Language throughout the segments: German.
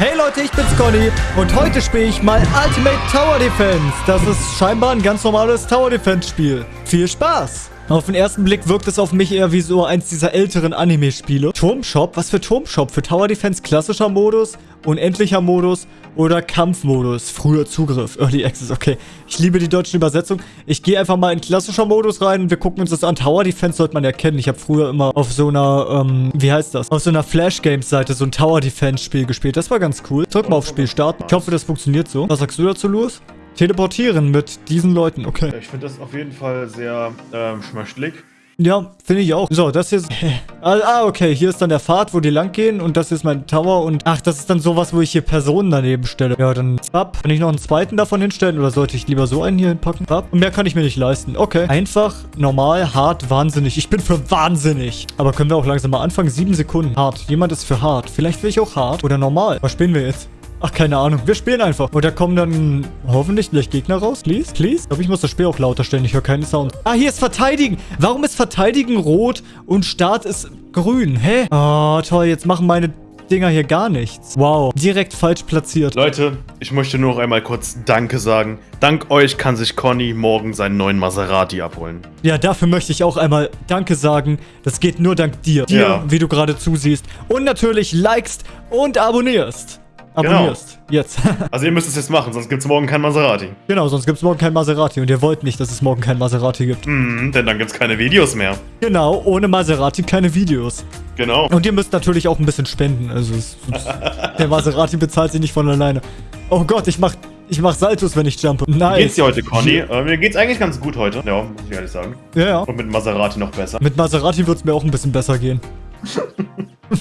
Hey Leute, ich bin's Conny und heute spiele ich mal Ultimate Tower Defense. Das ist scheinbar ein ganz normales Tower Defense Spiel. Viel Spaß! Auf den ersten Blick wirkt es auf mich eher wie so eins dieser älteren Anime-Spiele. Turmshop? Was für Turmshop? Für Tower Defense klassischer Modus, unendlicher Modus oder Kampfmodus? Früher Zugriff, Early Access, okay. Ich liebe die deutsche Übersetzung. Ich gehe einfach mal in klassischer Modus rein und wir gucken uns das an. Tower Defense sollte man ja kennen. Ich habe früher immer auf so einer, ähm, wie heißt das? Auf so einer Flash-Games-Seite so ein Tower Defense-Spiel gespielt. Das war ganz cool. Drück mal auf Spiel starten. Ich hoffe, das funktioniert so. Was sagst du dazu, Louis? Teleportieren mit diesen Leuten, okay. Ich finde das auf jeden Fall sehr ähm, schmöchtlig. Ja, finde ich auch. So, das hier ist... ah, okay. Hier ist dann der Pfad, wo die lang gehen. Und das ist mein Tower. Und ach, das ist dann sowas, wo ich hier Personen daneben stelle. Ja, dann... Ab. Kann ich noch einen zweiten davon hinstellen? Oder sollte ich lieber so einen hier hinpacken? Ab. Und mehr kann ich mir nicht leisten. Okay. Einfach, normal, hart, wahnsinnig. Ich bin für wahnsinnig. Aber können wir auch langsam mal anfangen? Sieben Sekunden. Hart. Jemand ist für hart. Vielleicht will ich auch hart. Oder normal. Was spielen wir jetzt? Ach, keine Ahnung. Wir spielen einfach. Und da kommen dann hoffentlich gleich Gegner raus. Please? Please? Ich glaube, ich muss das Spiel auch lauter stellen. Ich höre keinen Sound. Ah, hier ist Verteidigen. Warum ist Verteidigen rot und Start ist grün? Hä? Oh, toll. Jetzt machen meine Dinger hier gar nichts. Wow. Direkt falsch platziert. Leute, ich möchte nur noch einmal kurz Danke sagen. Dank euch kann sich Conny morgen seinen neuen Maserati abholen. Ja, dafür möchte ich auch einmal Danke sagen. Das geht nur dank dir. Dir, ja. wie du gerade zusiehst. Und natürlich likest und abonnierst abonnierst. Genau. Jetzt. also ihr müsst es jetzt machen, sonst gibt es morgen kein Maserati. Genau, sonst gibt es morgen kein Maserati. Und ihr wollt nicht, dass es morgen kein Maserati gibt. Mhm, denn dann gibt es keine Videos mehr. Genau, ohne Maserati keine Videos. Genau. Und ihr müsst natürlich auch ein bisschen spenden. Also es, der Maserati bezahlt sich nicht von alleine. Oh Gott, ich mach, ich mach Saltos, wenn ich jumpe. Nice. Wie geht's dir heute, Conny? Äh, mir geht's eigentlich ganz gut heute. Ja, muss ich ehrlich sagen. Ja, ja. Und mit Maserati noch besser. Mit Maserati wird's mir auch ein bisschen besser gehen.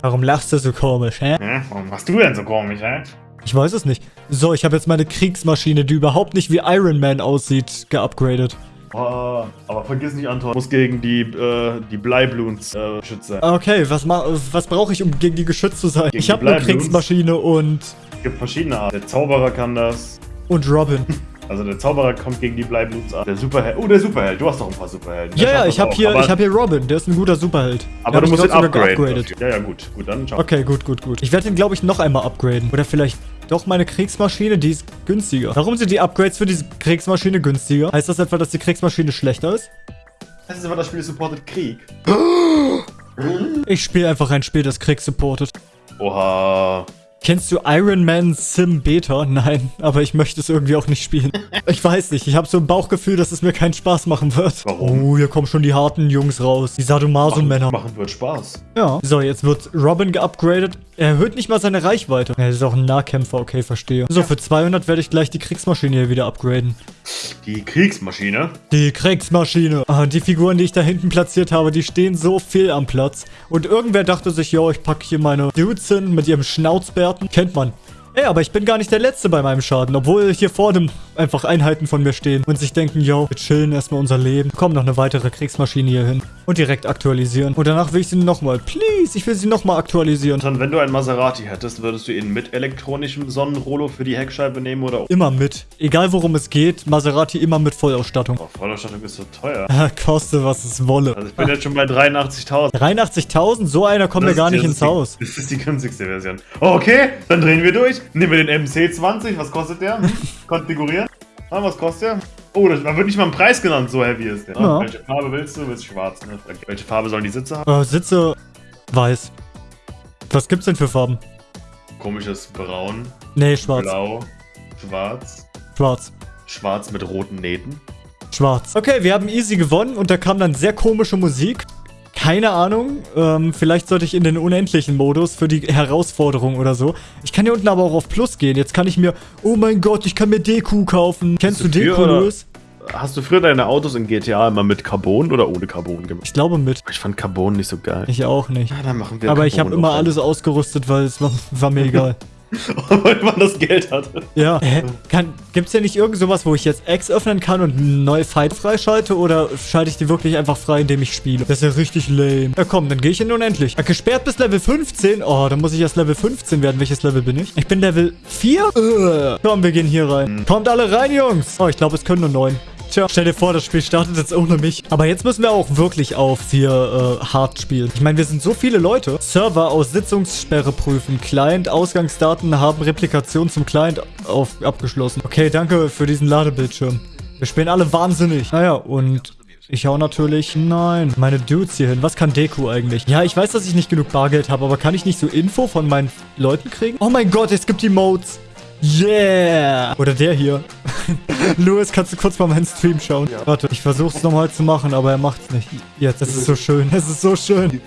Warum lachst du so komisch, hä? Ja, warum machst du denn so komisch, hä? Ich weiß es nicht. So, ich habe jetzt meine Kriegsmaschine, die überhaupt nicht wie Iron Man aussieht, geupgradet. Oh, aber vergiss nicht, Anton, muss gegen die, äh, die Bleibloons äh, schützen. Okay, was, was brauche ich, um gegen die geschützt zu sein? Gegen ich habe eine Kriegsmaschine und... Es gibt verschiedene Arten. Der Zauberer kann das. Und Robin. Also der Zauberer kommt gegen die Bleibluts an. Der Superheld. Oh, der Superheld. Du hast doch ein paar Superhelden. Ja, ja, ich habe hier, hab hier Robin. Der ist ein guter Superheld. Aber du musst ihn upgraden. Ja, ja, gut. Gut, dann ciao. Okay, gut, gut, gut. Ich werde ihn, glaube ich, noch einmal upgraden. Oder vielleicht doch meine Kriegsmaschine, die ist günstiger. Warum sind die Upgrades für diese Kriegsmaschine günstiger? Heißt das etwa, dass die Kriegsmaschine schlechter ist? Das ist aber das Spiel supportet Krieg. Ich spiele einfach ein Spiel, das Krieg supportet. Oha. Kennst du Iron Man Sim Beta? Nein, aber ich möchte es irgendwie auch nicht spielen. Ich weiß nicht, ich habe so ein Bauchgefühl, dass es mir keinen Spaß machen wird. Warum? Oh, hier kommen schon die harten Jungs raus. Die Sadomaso-Männer. Machen, machen wird Spaß. Ja. So, jetzt wird Robin geupgradet. Er erhöht nicht mal seine Reichweite. Er ist auch ein Nahkämpfer, okay, verstehe. So, für 200 werde ich gleich die Kriegsmaschine hier wieder upgraden. Die Kriegsmaschine? Die Kriegsmaschine. Ah, die Figuren, die ich da hinten platziert habe, die stehen so viel am Platz. Und irgendwer dachte sich, yo, ich packe hier meine Dudes hin mit ihrem Schnauzbärten. Kennt man. Ey, aber ich bin gar nicht der Letzte bei meinem Schaden, obwohl hier vorne einfach Einheiten von mir stehen und sich denken, yo, wir chillen erstmal unser Leben. Komm, noch eine weitere Kriegsmaschine hier hin und direkt aktualisieren. Und danach will ich sie nochmal. Please, ich will sie nochmal aktualisieren. Dann, wenn du einen Maserati hättest, würdest du ihn mit elektronischem Sonnenrollo für die Heckscheibe nehmen oder? Immer mit. Egal worum es geht, Maserati immer mit Vollausstattung. Oh, Vollausstattung ist so teuer. Koste, was es wolle. Also ich bin jetzt schon bei 83.000. 83.000? So einer kommt mir gar nicht ins Haus. Das ist die günstigste Version. Oh, okay, dann drehen wir durch. Nehmen wir den MC20. Was kostet der? Konfigurieren. Ah, was kostet der? Oh, da wird nicht mal ein Preis genannt, so heavy ist der. Ja. Welche Farbe willst du? Willst du schwarz, ne? Welche Farbe sollen die Sitze haben? Äh, Sitze weiß. Was gibt's denn für Farben? Komisches Braun. Nee, schwarz. Blau. Schwarz. Schwarz. Schwarz mit roten Nähten. Schwarz. Okay, wir haben easy gewonnen und da kam dann sehr komische Musik. Keine Ahnung. Ähm, vielleicht sollte ich in den unendlichen Modus für die Herausforderung oder so. Ich kann hier unten aber auch auf Plus gehen. Jetzt kann ich mir... Oh mein Gott, ich kann mir Deku kaufen. Kennst du, Deku, Louis? Hast du früher deine Autos in GTA immer mit Carbon oder ohne Carbon gemacht? Ich glaube mit. Ich fand Carbon nicht so geil. Ich auch nicht. Ja, dann machen wir Aber Carbon ich habe immer alles ausgerüstet, weil es war, war mir egal. Weil man das Geld hatte. Ja. Hä? Kann, gibt's ja nicht irgend sowas, wo ich jetzt X öffnen kann und einen neue Fight freischalte? Oder schalte ich die wirklich einfach frei, indem ich spiele? Das ist ja richtig lame. Ja komm, dann gehe ich in unendlich. Ja, gesperrt bis Level 15? Oh, dann muss ich erst Level 15 werden. Welches Level bin ich? Ich bin Level 4? Uh. Komm, wir gehen hier rein. Mhm. Kommt alle rein, Jungs. Oh, ich glaube, es können nur 9. Tja, stell dir vor, das Spiel startet jetzt ohne mich. Aber jetzt müssen wir auch wirklich auf hier äh, hart spielen. Ich meine, wir sind so viele Leute. Server aus Sitzungssperre prüfen. Client, Ausgangsdaten haben Replikation zum Client auf, abgeschlossen. Okay, danke für diesen Ladebildschirm. Wir spielen alle wahnsinnig. Naja, und ich hau natürlich... Nein, meine Dudes hier hin. Was kann Deku eigentlich? Ja, ich weiß, dass ich nicht genug Bargeld habe, aber kann ich nicht so Info von meinen Leuten kriegen? Oh mein Gott, es gibt die Modes. Yeah! Oder der hier. Louis, kannst du kurz mal meinen Stream schauen? Ja. Warte, ich versuche es nochmal zu machen, aber er macht es nicht. Jetzt, es ist so schön. Es ist so schön.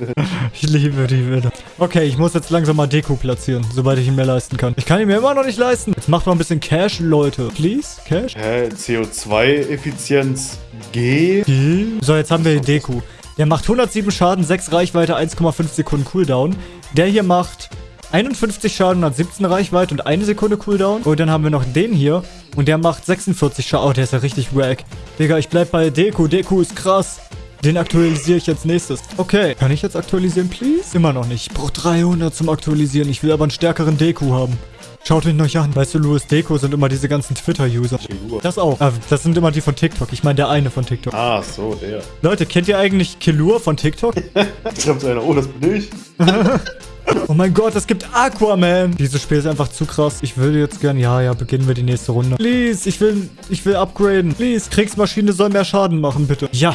Ich liebe die Bilder. Okay, ich muss jetzt langsam mal Deko platzieren, sobald ich ihn mir leisten kann. Ich kann ihn mir immer noch nicht leisten. Jetzt macht mal ein bisschen Cash, Leute. Please? Cash? Hä? CO2-Effizienz G? G? So, jetzt haben wir den Deku. Der macht 107 Schaden, 6 Reichweite, 1,5 Sekunden Cooldown. Der hier macht 51 Schaden, hat 17 Reichweite und eine Sekunde Cooldown. Und dann haben wir noch den hier. Und der macht 46 Schaden. Oh, der ist ja richtig wack. Digga, ich bleib bei Deku. Deku ist krass. Den aktualisiere ich jetzt nächstes. Okay. Kann ich jetzt aktualisieren, please? Immer noch nicht. Ich brauche 300 zum Aktualisieren. Ich will aber einen stärkeren Deku haben. Schaut ihn euch an. Weißt du, Louis Deco sind immer diese ganzen Twitter-User. Das auch. Ah, das sind immer die von TikTok. Ich meine, der eine von TikTok. Ah, so, der. Leute, kennt ihr eigentlich Kilur von TikTok? Schreibt einer, oh, das bin ich. Oh mein Gott, es gibt Aquaman. Dieses Spiel ist einfach zu krass. Ich würde jetzt gern... Ja, ja, beginnen wir die nächste Runde. Please, ich will... Ich will upgraden. Please, Kriegsmaschine soll mehr Schaden machen, bitte. Ja.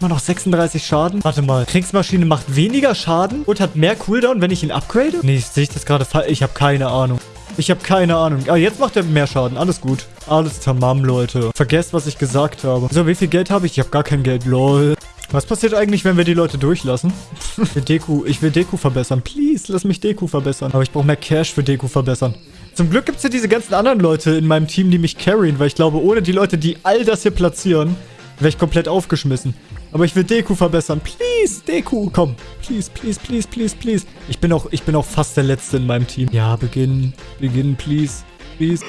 Immer noch 36 Schaden. Warte mal. Kriegsmaschine macht weniger Schaden und hat mehr Cooldown, wenn ich ihn upgrade? Nee, sehe ich das gerade falsch? Ich habe keine Ahnung. Ich habe keine Ahnung. Ah, jetzt macht er mehr Schaden. Alles gut. Alles tamam, Leute. Vergesst, was ich gesagt habe. So, wie viel Geld habe ich? Ich habe gar kein Geld. Lol. Was passiert eigentlich, wenn wir die Leute durchlassen? ich, will Deku, ich will Deku verbessern. Please, lass mich Deku verbessern. Aber ich brauche mehr Cash für Deku verbessern. Zum Glück gibt es ja diese ganzen anderen Leute in meinem Team, die mich carryen, weil ich glaube, ohne die Leute, die all das hier platzieren, wäre ich komplett aufgeschmissen. Aber ich will Deku verbessern. Please, Deku. Komm. Please, please, please, please, please. Ich bin auch, ich bin auch fast der Letzte in meinem Team. Ja, beginnen. Beginnen, please. Please.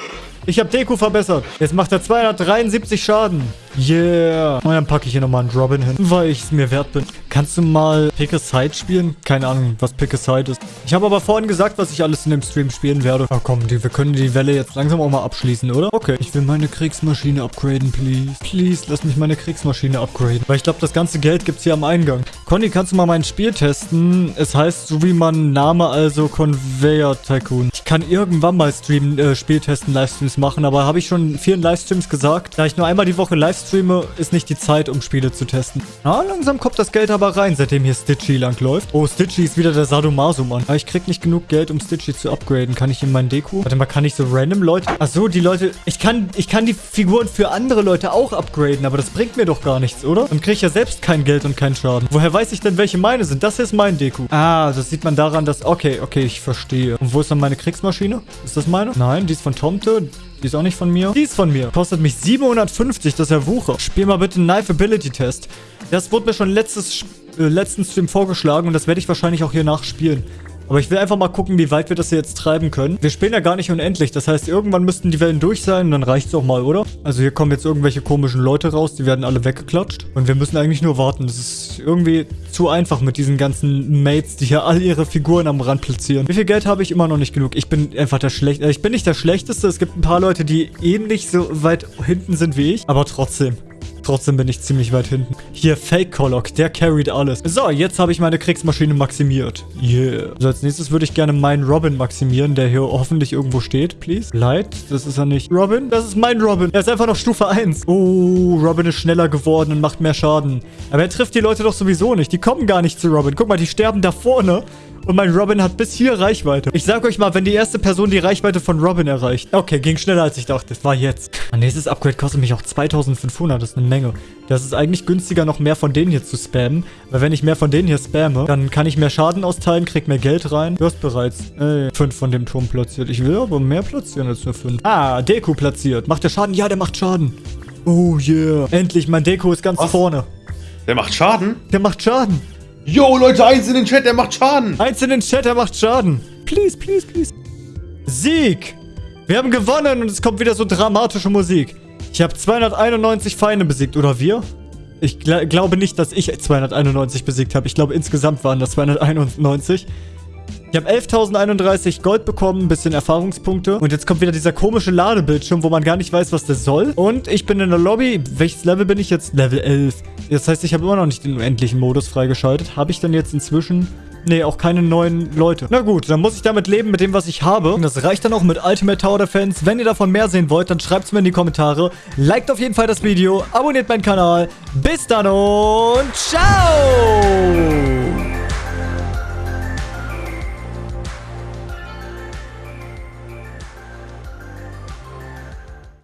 Ich habe Deku verbessert. Jetzt macht er 273 Schaden. Yeah. Und dann packe ich hier nochmal einen Robin hin, weil ich es mir wert bin. Kannst du mal Pick a Side spielen? Keine Ahnung, was Pick a Side ist. Ich habe aber vorhin gesagt, was ich alles in dem Stream spielen werde. Ach komm, die, wir können die Welle jetzt langsam auch mal abschließen, oder? Okay. Ich will meine Kriegsmaschine upgraden, please. Please, lass mich meine Kriegsmaschine upgraden. Weil ich glaube, das ganze Geld gibt es hier am Eingang. Conny, kannst du mal mein Spiel testen? Es heißt, so wie man Name, also Conveyor Tycoon. Ich kann irgendwann mal Stream, äh, Spiel testen, Livestreams machen, aber habe ich schon vielen Livestreams gesagt, da ich nur einmal die Woche Livestreams streame, ist nicht die Zeit, um Spiele zu testen. Na, langsam kommt das Geld aber rein, seitdem hier Stitchy langläuft. Oh, Stitchy ist wieder der Sadomaso-Mann. Aber ich krieg nicht genug Geld, um Stitchy zu upgraden. Kann ich in meinen Deko? Warte mal, kann ich so random Leute... Ach so, die Leute... Ich kann, ich kann die Figuren für andere Leute auch upgraden, aber das bringt mir doch gar nichts, oder? Dann kriege ich ja selbst kein Geld und keinen Schaden. Woher weiß ich denn, welche meine sind? Das hier ist mein Deko. Ah, das sieht man daran, dass... Okay, okay, ich verstehe. Und wo ist dann meine Kriegsmaschine? Ist das meine? Nein, die ist von Tomte. Die ist auch nicht von mir. Die ist von mir. Kostet mich 750, das ist ja Wucher. Spiel mal bitte einen Knife Ability Test. Das wurde mir schon letztes, äh, letzten Stream vorgeschlagen und das werde ich wahrscheinlich auch hier nachspielen. Aber ich will einfach mal gucken, wie weit wir das hier jetzt treiben können. Wir spielen ja gar nicht unendlich. Das heißt, irgendwann müssten die Wellen durch sein und dann es auch mal, oder? Also hier kommen jetzt irgendwelche komischen Leute raus. Die werden alle weggeklatscht. Und wir müssen eigentlich nur warten. Das ist irgendwie zu einfach mit diesen ganzen Mates, die hier all ihre Figuren am Rand platzieren. Wie viel Geld habe ich? Immer noch nicht genug. Ich bin einfach der Schlechteste. Ich bin nicht der Schlechteste. Es gibt ein paar Leute, die ähnlich so weit hinten sind wie ich. Aber trotzdem. Trotzdem bin ich ziemlich weit hinten. Hier, Fake Kolok, der carried alles. So, jetzt habe ich meine Kriegsmaschine maximiert. Yeah. So, als nächstes würde ich gerne meinen Robin maximieren, der hier hoffentlich irgendwo steht, please. Light, das ist er nicht. Robin, das ist mein Robin. Er ist einfach noch Stufe 1. Oh, Robin ist schneller geworden und macht mehr Schaden. Aber er trifft die Leute doch sowieso nicht. Die kommen gar nicht zu Robin. Guck mal, die sterben da vorne. Und mein Robin hat bis hier Reichweite. Ich sag euch mal, wenn die erste Person die Reichweite von Robin erreicht. Okay, ging schneller als ich dachte. Das war jetzt. Mein nächstes Upgrade kostet mich auch 2500. Das ist eine Menge. Das ist eigentlich günstiger, noch mehr von denen hier zu spammen. Weil wenn ich mehr von denen hier spamme, dann kann ich mehr Schaden austeilen, krieg mehr Geld rein. Du hast bereits äh, fünf von dem Turm platziert. Ich will aber mehr platzieren als nur fünf. Ah, Deko platziert. Macht der Schaden? Ja, der macht Schaden. Oh yeah. Endlich, mein Deko ist ganz Was? vorne. Der macht Schaden? Der macht Schaden. Yo, Leute, eins in den Chat, der macht Schaden. Eins in den Chat, der macht Schaden. Please, please, please. Sieg. Wir haben gewonnen und es kommt wieder so dramatische Musik. Ich habe 291 Feinde besiegt, oder wir? Ich gl glaube nicht, dass ich 291 besiegt habe. Ich glaube, insgesamt waren das 291. Ich habe 11.031 Gold bekommen, ein bisschen Erfahrungspunkte. Und jetzt kommt wieder dieser komische Ladebildschirm, wo man gar nicht weiß, was das soll. Und ich bin in der Lobby. Welches Level bin ich jetzt? Level 11. Das heißt, ich habe immer noch nicht den unendlichen Modus freigeschaltet. Habe ich dann jetzt inzwischen... Nee, auch keine neuen Leute. Na gut, dann muss ich damit leben mit dem, was ich habe. Und das reicht dann auch mit Ultimate Tower Defense. Wenn ihr davon mehr sehen wollt, dann schreibt es mir in die Kommentare. Liked auf jeden Fall das Video, abonniert meinen Kanal. Bis dann und ciao!